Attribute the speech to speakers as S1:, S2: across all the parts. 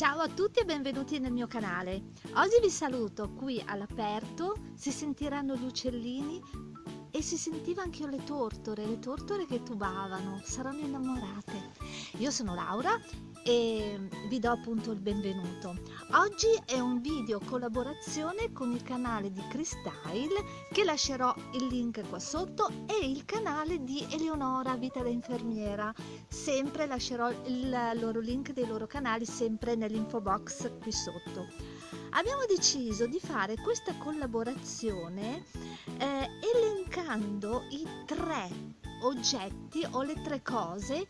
S1: Ciao a tutti e benvenuti nel mio canale. Oggi vi saluto qui all'aperto, si sentiranno gli uccellini e si sentiva anche le tortore, le tortore che tubavano, saranno innamorate. Io sono Laura e vi do appunto il benvenuto. Oggi è un video collaborazione con il canale di Cristyle che lascerò il link qua sotto e il canale di Eleonora Vita da Infermiera. Sempre lascerò il loro link dei loro canali sempre nell'info box qui sotto. Abbiamo deciso di fare questa collaborazione eh, elencando i tre oggetti o le tre cose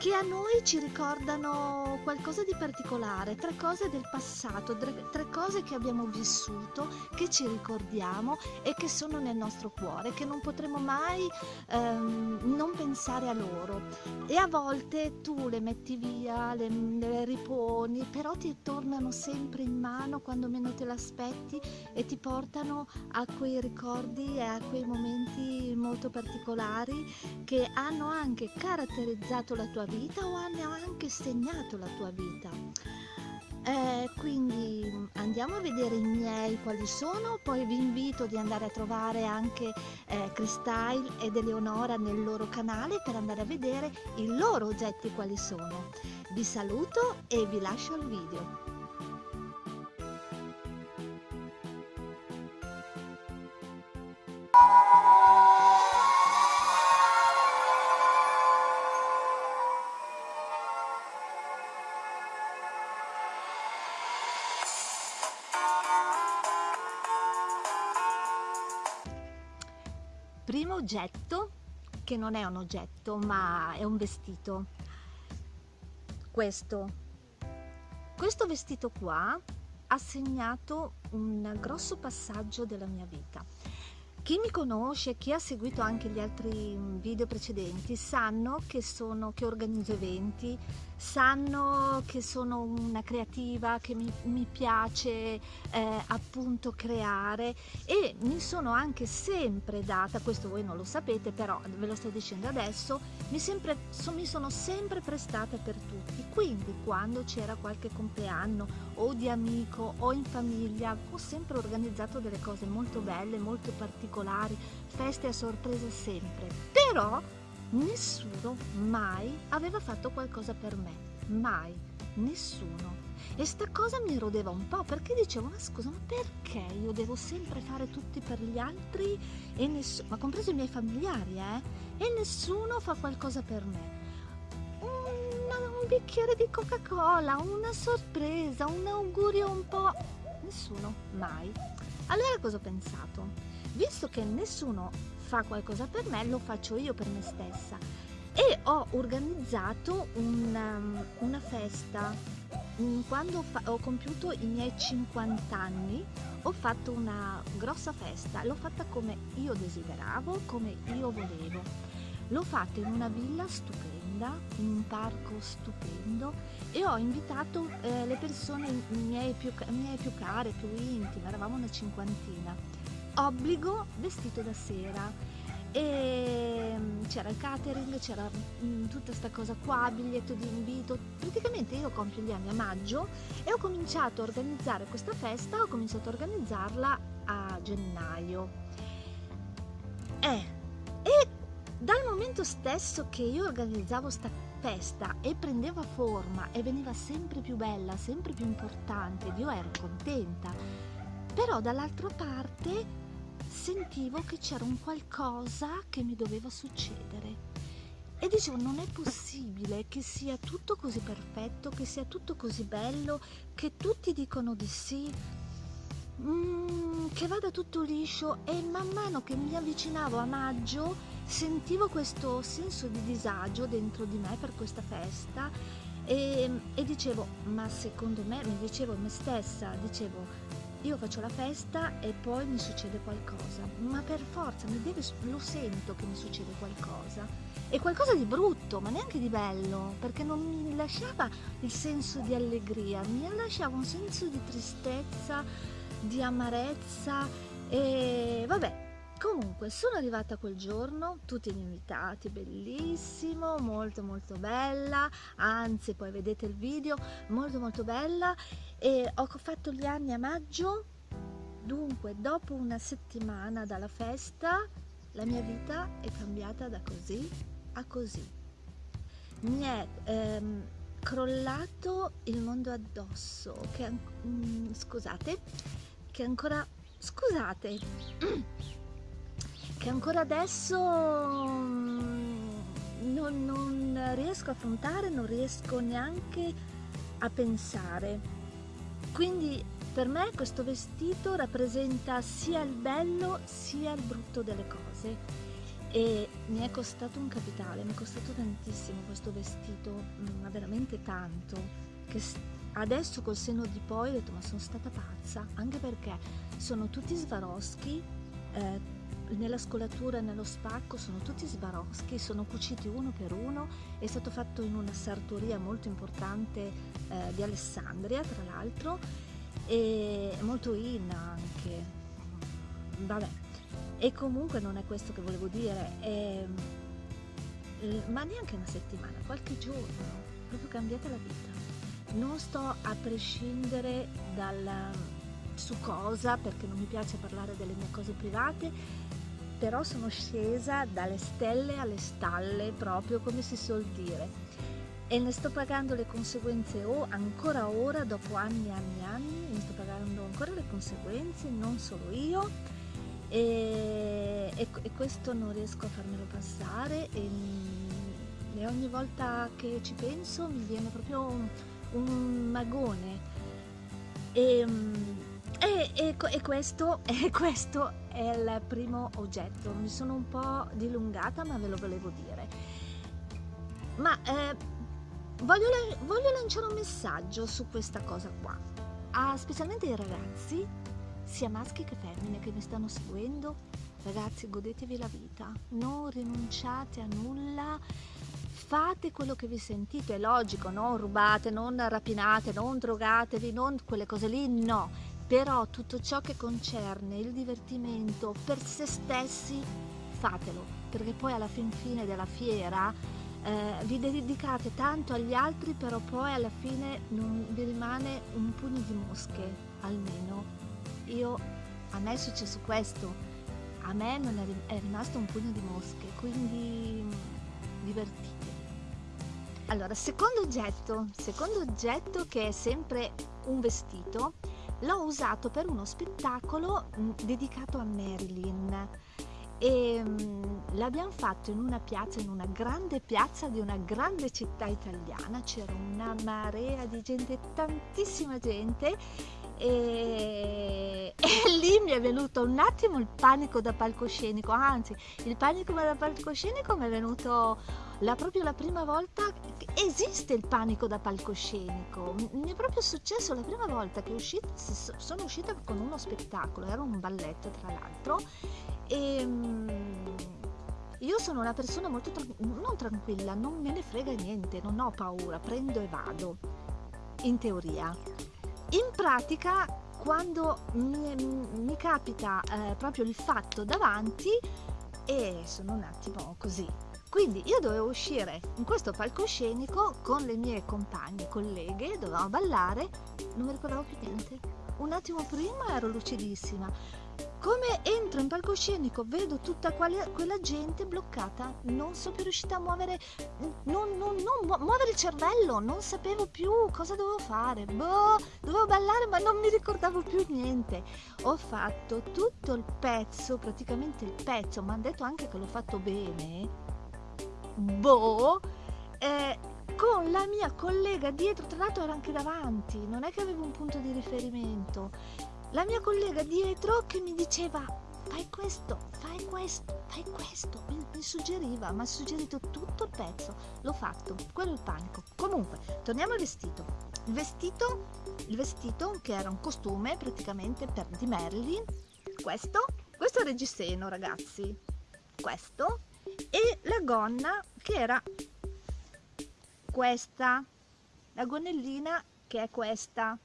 S1: che a noi ci ricordano qualcosa di particolare, tre cose del passato, tre, cose che abbiamo vissuto, che ci ricordiamo e che sono nel nostro cuore, che non potremo mai ehm, non pensare a loro. E a volte tu le metti via, le, le riponi, però ti tornano sempre in mano quando meno te l'aspetti e ti portano a quei ricordi e a quei momenti molto particolari che hanno anche caratterizzato la tua vita o hanno anche segnato la tua vita. Eh, quindi andiamo a vedere i miei quali sono, poi vi invito di andare a trovare anche eh, Cristyle ed Eleonora nel loro canale per andare a vedere i loro oggetti quali sono. Vi saluto e vi lascio al video. Oggetto che non è un oggetto ma è un vestito. Questo. Questo vestito qua ha segnato un grosso passaggio della mia vita chi mi conosce, chi ha seguito anche gli altri video precedenti, sanno che, sono, che organizzo eventi, sanno che sono una creativa, che mi, mi piace eh, appunto creare e mi sono anche sempre data, questo voi non lo sapete però ve lo sto dicendo adesso, mi, sempre, so, mi sono sempre prestata per tutti, quindi quando c'era qualche compleanno o di amico o in famiglia ho sempre organizzato delle cose molto belle, molto particolari, feste a sorpresa sempre, però nessuno mai aveva fatto qualcosa per me, mai, nessuno. E sta cosa mi erodeva un po' perché dicevo, ma scusa, ma perché io devo sempre fare tutti per gli altri e nessuno, ma compreso i miei familiari, eh? E nessuno fa qualcosa per me. un bicchiere di Coca-Cola, una sorpresa, un augurio un po'... Nessuno, mai. Allora cosa ho pensato? Visto che nessuno fa qualcosa per me, lo faccio io per me stessa. E ho organizzato una, um, una festa. Mm, quando ho compiuto i miei 50 anni, ho fatto una grossa festa. L'ho fatta come io desideravo, come io volevo. L'ho fatta in una villa stupenda, in un parco stupendo e ho invitato eh, le persone miei più, miei più care, più intime, eravamo una cinquantina obbligo vestito da sera. E mm, c'era il catering, c'era mm, tutta questa cosa qua, biglietto di invito, praticamente io compio gli anni a maggio e ho cominciato a organizzare questa festa, ho cominciato a organizzarla a gennaio. Eh, e dal momento stesso che io organizzavo questa festa e prendeva forma e veniva sempre più bella, sempre più importante, io ero contenta, però dall'altra parte sentivo che c'era un qualcosa che mi doveva succedere. E dicevo, non è possibile che sia tutto così perfetto, che sia tutto così bello, che tutti dicono di sì, mm, che vada tutto liscio. E man mano che mi avvicinavo a maggio sentivo questo senso di disagio dentro di me per questa festa. E, e dicevo, ma secondo me, mi dicevo a me stessa, dicevo, io faccio la festa e poi mi succede qualcosa, ma per forza deve, lo sento che mi succede qualcosa. E qualcosa di brutto, ma neanche di bello, perché non mi lasciava il senso di allegria, mi lasciava un senso di tristezza, di amarezza e vabbè. Comunque sono arrivata quel giorno tutti gli invitati bellissimo molto molto bella. Anzi poi vedete il video molto molto bella. E ho fatto gli anni a maggio. Dunque dopo una settimana dalla festa la mia vita è cambiata da così a così. Mi è ehm, crollato il mondo addosso che mm, scusate che ancora scusate che ancora adesso mm, non, non riesco a affrontare non riesco neanche a pensare. Quindi per me questo vestito rappresenta sia il bello sia il brutto delle cose. E mi è costato un capitale, mi è costato tantissimo questo vestito, mm, ma veramente tanto, che adesso col seno di poi ho detto ma sono stata pazza, anche perché sono tutti Swarovski, eh, nella scolatura e nello spacco sono tutti Swarovski, sono cuciti uno per uno, è stato fatto in una sartoria molto importante eh, di Alessandria tra l'altro e molto in anche. Vabbè e comunque non è questo che volevo dire è, ma neanche una settimana qualche giorno proprio cambiata la vita. Non sto a prescindere dal su cosa perché non mi piace parlare delle mie cose private però sono scesa dalle stelle alle stalle proprio come si suol dire e ne sto pagando le conseguenze o ancora ora, dopo anni e anni e anni, ne sto pagando ancora le conseguenze, non solo io, e, e, e questo non riesco a farmelo passare e, e, ogni volta che ci penso mi viene proprio un, un magone. E, e, e, questo, e questo è il primo oggetto, mi sono un po' dilungata ma ve lo volevo dire. Ma eh, voglio, voglio lanciare un messaggio su questa cosa qua, a, specialmente ai ragazzi, sia maschi che femmine che mi stanno seguendo. Ragazzi, godetevi la vita, non rinunciate a nulla, fate quello che vi sentite, è logico, non rubate, non rapinate, non drogatevi, non quelle cose lì, no. Però tutto ciò che concerne il divertimento per se stessi, fatelo, perché poi alla fin fine della fiera eh, vi dedicate tanto agli altri però poi alla fine non vi rimane un pugno di mosche almeno io a me è successo questo a me non è, rimasto un pugno di mosche quindi divertitevi allora secondo oggetto secondo oggetto che è sempre un vestito l'ho usato per uno spettacolo mh, dedicato a Marilyn. E um, l'abbiamo fatto in una piazza, in una grande piazza di una grande città italiana, c'era una marea di gente, tantissima gente. E, e, lì mi è venuto un attimo il panico da palcoscenico, anzi il panico da palcoscenico mi è venuto la, proprio la prima volta esiste il panico da palcoscenico, mi è proprio successo la prima volta che uscita, sono uscita con uno spettacolo, era un balletto tra l'altro e ehm, io sono una persona molto tra- non tranquilla, non me ne frega niente, non ho paura, prendo e vado, in teoria. In pratica, quando mi, mi capita eh, proprio il fatto davanti, e sono un attimo così. Quindi io dovevo uscire in questo palcoscenico con le mie compagne, colleghe, dovevamo ballare, non mi ricordavo più niente. Un attimo prima ero lucidissima, come entro in palcoscenico vedo tutta quella gente bloccata, non sono più riuscita a muovere, non, non, non muovere il cervello, non sapevo più cosa dovevo fare, boh, dovevo ballare ma non mi ricordavo più niente. Ho fatto tutto il pezzo, praticamente il pezzo, mi hanno detto anche che l'ho fatto bene, boh, eh, con la mia collega dietro, tra l'altro era anche davanti, non è che avevo un punto di riferimento la mia collega dietro che mi diceva fai questo, fai questo, fai questo, mi, mi suggeriva, mi ha suggerito tutto il pezzo, l'ho fatto, quello è il panico. Comunque, torniamo al vestito. Il vestito, il vestito che era un costume praticamente per di Marilyn, questo, questo è il reggiseno ragazzi, questo, e la gonna che era questa, la gonnellina che è questa,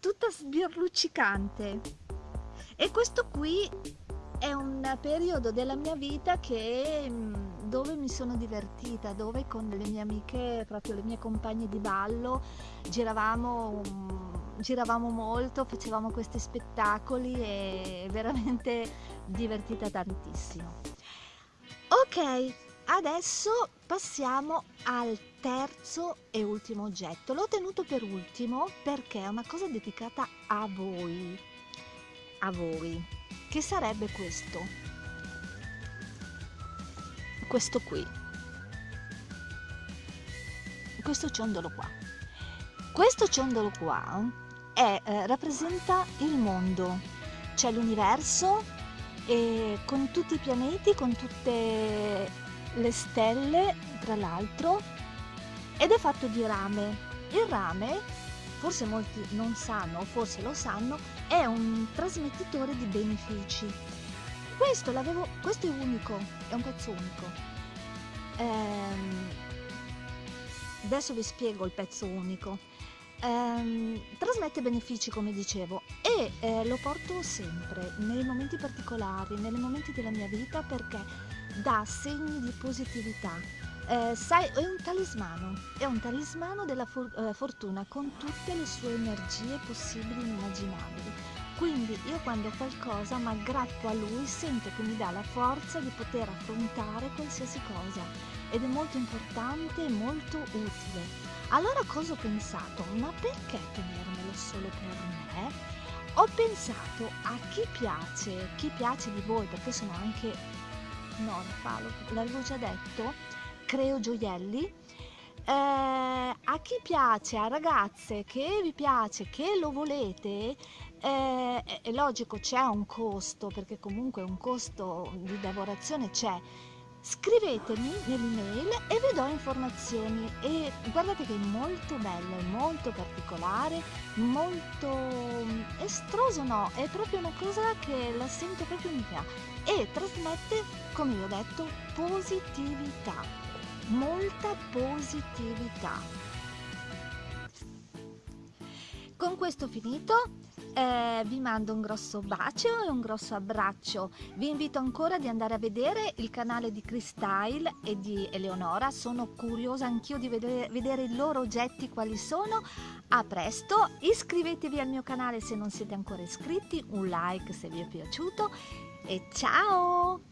S1: tutta sbirluccicante e questo qui è un periodo della mia vita che, mm, dove mi sono divertita, dove con le mie amiche, proprio le mie compagne di ballo, giravamo, mm, giravamo molto, facevamo questi spettacoli e veramente divertita tantissimo. Ok, adesso passiamo al terzo e ultimo oggetto. L'ho tenuto per ultimo perché è una cosa dedicata a voi. A voi che sarebbe questo questo qui questo ciondolo qua questo ciondolo qua è, eh, rappresenta il mondo cioè l'universo e con tutti i pianeti con tutte le stelle tra l'altro ed è fatto di rame il rame forse molti non sanno, forse lo sanno, è un trasmettitore di benefici. Questo, questo è unico, è un pezzo unico. Ehm, adesso vi spiego il pezzo unico. Ehm, trasmette benefici come dicevo eh, lo porto sempre nei momenti particolari, nei momenti della mia vita perché dà segni di positività, eh, sai, è un talismano, è un talismano della for eh, fortuna con tutte le sue energie possibili e immaginabili. Quindi io quando qualcosa mi aggrappo a lui sento che mi dà la forza di poter affrontare qualsiasi cosa ed è molto importante e molto utile. Allora cosa ho pensato? Ma perché tenermelo solo per me? Ho pensato a chi piace, chi piace di voi, perché sono anche... No, l'avevo già detto, creo gioielli eh, a chi piace, a ragazze che vi piace, che lo volete, eh, è logico c'è un costo, perché comunque un costo di lavorazione c'è. Scrivetemi nell'email e vi do informazioni e guardate che è molto bello, è molto particolare, molto estroso no, è proprio una cosa che la sento proprio mia e trasmette, come vi ho detto, positività molta positività. Con questo finito, eh, vi mando un grosso bacio e un grosso abbraccio. Vi invito ancora di andare a vedere il canale di Cristyle e di Eleonora. Sono curiosa anch'io di vedere, vedere i loro oggetti quali sono. A presto, iscrivetevi al mio canale se non siete ancora iscritti, un like se vi è piaciuto e ciao!